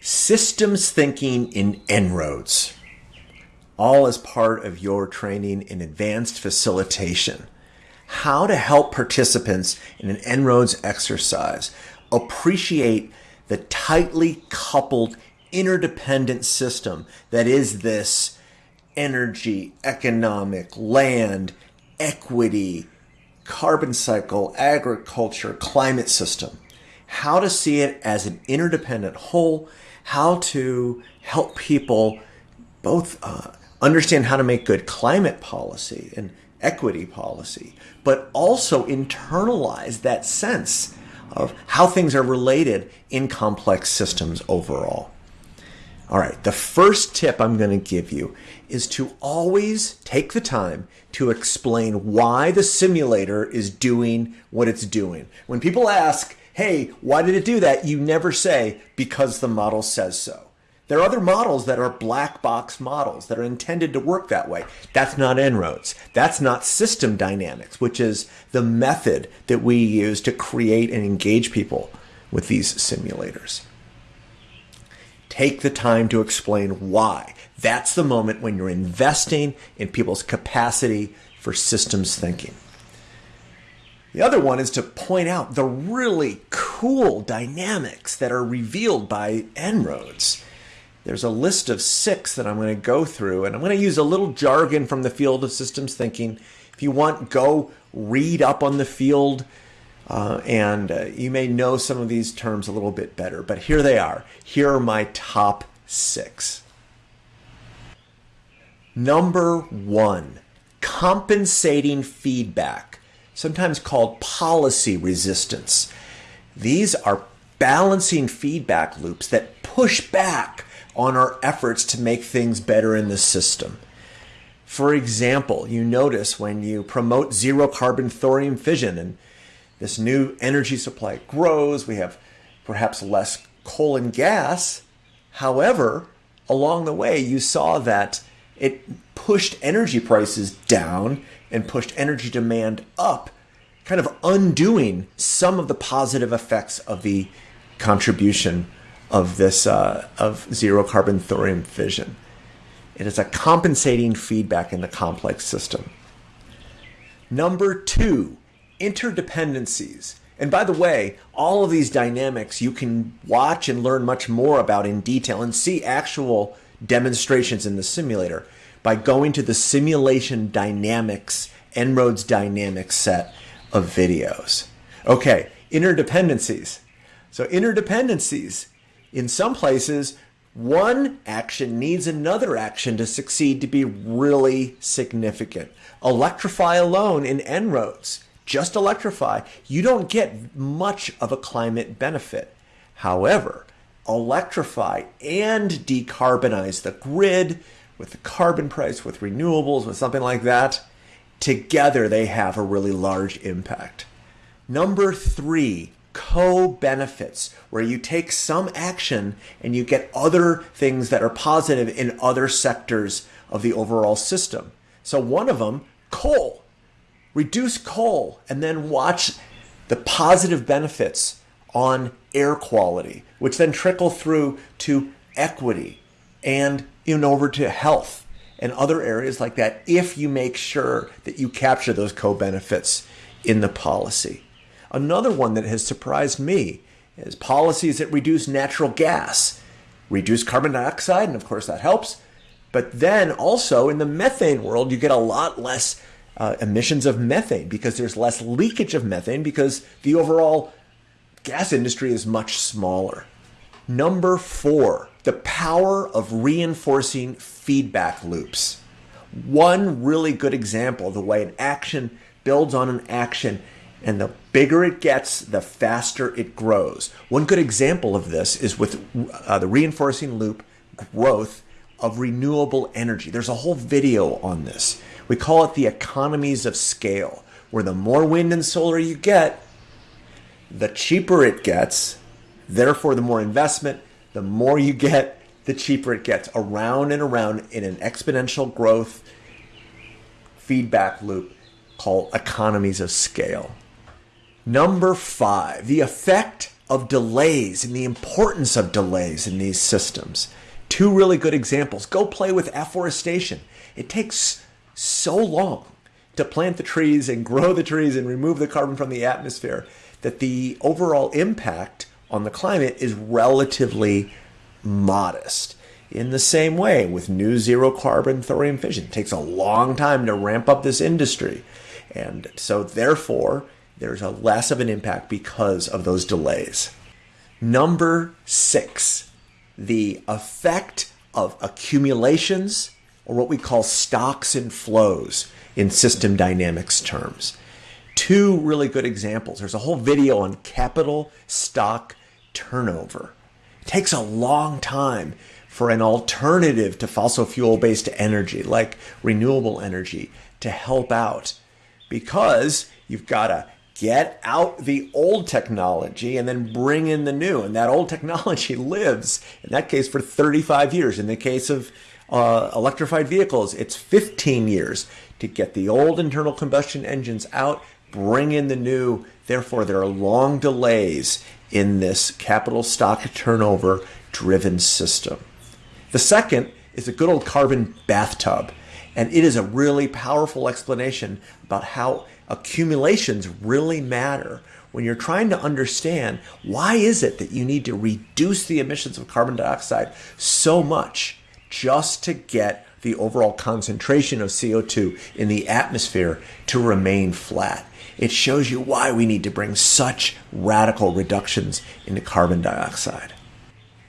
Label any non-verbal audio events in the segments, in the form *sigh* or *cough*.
systems thinking in En-ROADS, all as part of your training in advanced facilitation. How to help participants in an En-ROADS exercise appreciate the tightly coupled interdependent system that is this energy, economic, land, equity, carbon cycle, agriculture, climate system. How to see it as an interdependent whole, how to help people both uh, understand how to make good climate policy and equity policy, but also internalize that sense of how things are related in complex systems overall. All right, the first tip I'm going to give you is to always take the time to explain why the simulator is doing what it's doing. When people ask, hey, why did it do that? You never say, because the model says so. There are other models that are black box models that are intended to work that way. That's not En-ROADS. That's not system dynamics, which is the method that we use to create and engage people with these simulators. Take the time to explain why. That's the moment when you're investing in people's capacity for systems thinking. The other one is to point out the really cool dynamics that are revealed by En-ROADS. There's a list of six that I'm going to go through, and I'm going to use a little jargon from the field of systems thinking. If you want, go read up on the field, uh, and uh, you may know some of these terms a little bit better. But here they are. Here are my top six. Number one, compensating feedback, sometimes called policy resistance. These are balancing feedback loops that push back on our efforts to make things better in the system. For example, you notice when you promote zero carbon thorium fission and this new energy supply grows, we have perhaps less coal and gas. However, along the way, you saw that it pushed energy prices down and pushed energy demand up, kind of undoing some of the positive effects of the contribution of this uh, of zero carbon thorium fission. It is a compensating feedback in the complex system. Number two, interdependencies. And by the way, all of these dynamics you can watch and learn much more about in detail and see actual demonstrations in the simulator by going to the simulation dynamics En-ROADS dynamics set of videos. Okay, interdependencies. So interdependencies in some places, one action needs another action to succeed to be really significant. Electrify alone in En-ROADS, just electrify, you don't get much of a climate benefit. However, electrify and decarbonize the grid with the carbon price, with renewables, with something like that, together they have a really large impact. Number three, co-benefits where you take some action and you get other things that are positive in other sectors of the overall system. So one of them, coal. Reduce coal and then watch the positive benefits on air quality, which then trickle through to equity and in over to health and other areas like that if you make sure that you capture those co-benefits in the policy. Another one that has surprised me is policies that reduce natural gas, reduce carbon dioxide, and of course that helps. But then also in the methane world, you get a lot less uh, emissions of methane because there's less leakage of methane because the overall gas industry is much smaller. Number four, the power of reinforcing feedback loops. One really good example the way an action builds on an action and the bigger it gets, the faster it grows. One good example of this is with uh, the reinforcing loop growth of renewable energy. There's a whole video on this. We call it the economies of scale, where the more wind and solar you get, the cheaper it gets. Therefore, the more investment, the more you get, the cheaper it gets. Around and around in an exponential growth feedback loop called economies of scale. Number five, the effect of delays and the importance of delays in these systems. Two really good examples. Go play with afforestation. It takes so long to plant the trees and *laughs* grow the trees and remove the carbon from the atmosphere that the overall impact on the climate is relatively modest. In the same way, with new zero carbon thorium fission, it takes a long time to ramp up this industry. And so, therefore, there's a less of an impact because of those delays. Number six, the effect of accumulations, or what we call stocks and flows in system dynamics terms. Two really good examples. There's a whole video on capital stock turnover. It takes a long time for an alternative to fossil fuel based energy, like renewable energy, to help out because you've got to get out the old technology and then bring in the new. And that old technology *laughs* lives, in that case, for 35 years. In the case of uh, electrified vehicles, it's 15 years to get the old internal combustion engines out, bring in the new. Therefore, there are long delays in this capital stock turnover driven system. The second is a good old carbon bathtub. And it is a really powerful explanation about how accumulations really matter when you're trying to understand why is it that you need to reduce the emissions of carbon dioxide so much just to get the overall concentration of CO2 in the atmosphere to remain flat. It shows you why we need to bring such radical reductions into carbon dioxide.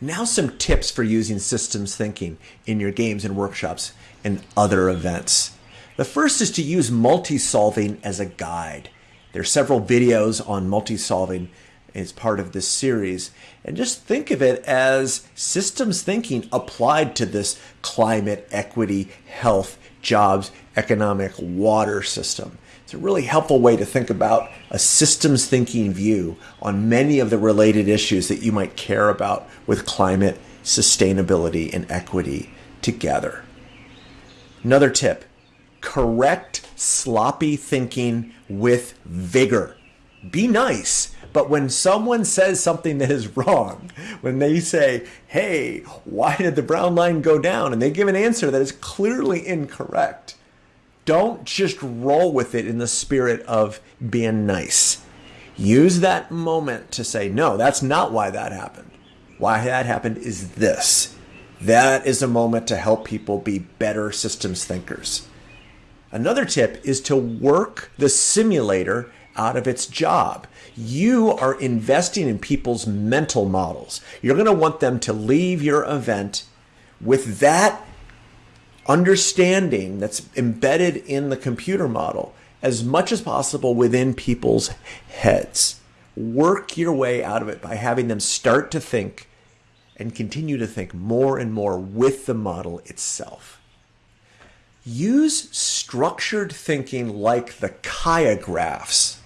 Now, some tips for using systems thinking in your games and workshops and other events. The first is to use multi-solving as a guide. There are several videos on multi-solving as part of this series. And just think of it as systems thinking applied to this climate, equity, health, jobs, economic, water system. It's a really helpful way to think about a systems thinking view on many of the related issues that you might care about with climate, sustainability, and equity together. Another tip correct sloppy thinking with vigor. Be nice. But when someone says something that is wrong, when they say, hey, why did the brown line go down? And they give an answer that is clearly incorrect, don't just roll with it in the spirit of being nice. Use that moment to say, no, that's not why that happened. Why that happened is this. That is a moment to help people be better systems thinkers. Another tip is to work the simulator out of its job. You are investing in people's mental models. You're going to want them to leave your event with that understanding that's embedded in the computer model as much as possible within people's heads. Work your way out of it by having them start to think and continue to think more and more with the model itself. Use structured thinking like the Kaya-graphs.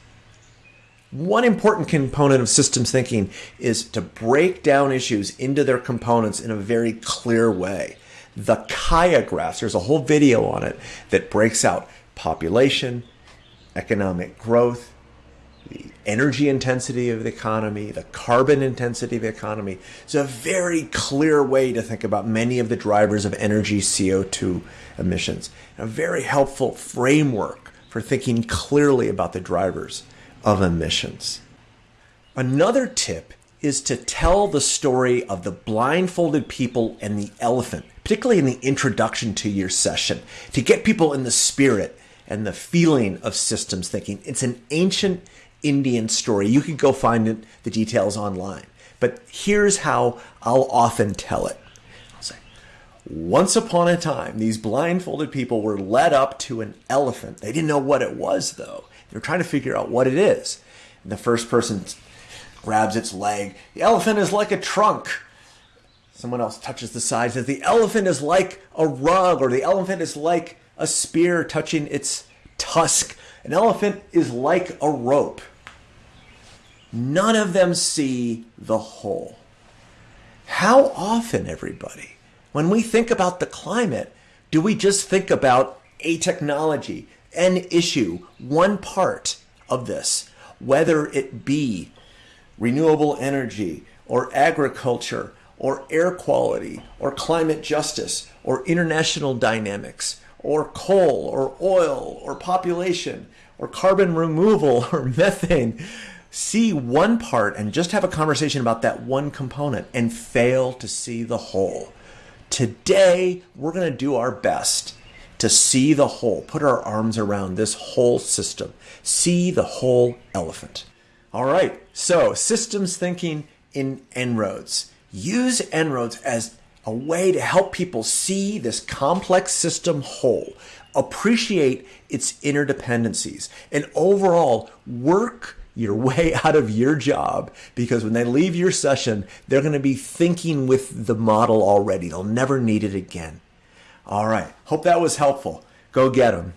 One important component of systems thinking is to break down issues into their components in a very clear way the Kaya-graphs. There's a whole video on it that breaks out population, economic growth, the energy intensity of the economy, the carbon intensity of the economy. It's a very clear way to think about many of the drivers of energy CO2 emissions. A very helpful framework for thinking clearly about the drivers of emissions. Another tip is to tell the story of the blindfolded people and the elephant, particularly in the introduction to your session, to get people in the spirit and the feeling of systems thinking. It's an ancient Indian story. You could go find it, the details online. But here's how I'll often tell it. I'll say, once upon a time, these blindfolded people were led up to an elephant. They didn't know what it was, though. They were trying to figure out what it is. And the first person grabs its leg. The elephant is like a trunk. Someone else touches the side, says the elephant is like a rug, or the elephant is like a spear touching its tusk. An elephant is like a rope. None of them see the whole. How often, everybody, when we think about the climate, do we just think about a technology, an issue, one part of this, whether it be renewable energy or agriculture or air quality or climate justice or international dynamics or coal or oil or population or carbon removal or *laughs* methane. See one part and just have a conversation about that one component and fail to see the whole. Today, we're going to do our best to see the whole, put our arms around this whole system, see the whole elephant. All right, so systems thinking in En-ROADS. Use En-ROADS as a way to help people see this complex system whole, appreciate its interdependencies, and overall work your *laughs* way out of your job because when they leave your session, they're going to be thinking with the model already. They'll never need it again. All right. Hope that was helpful. Go get them.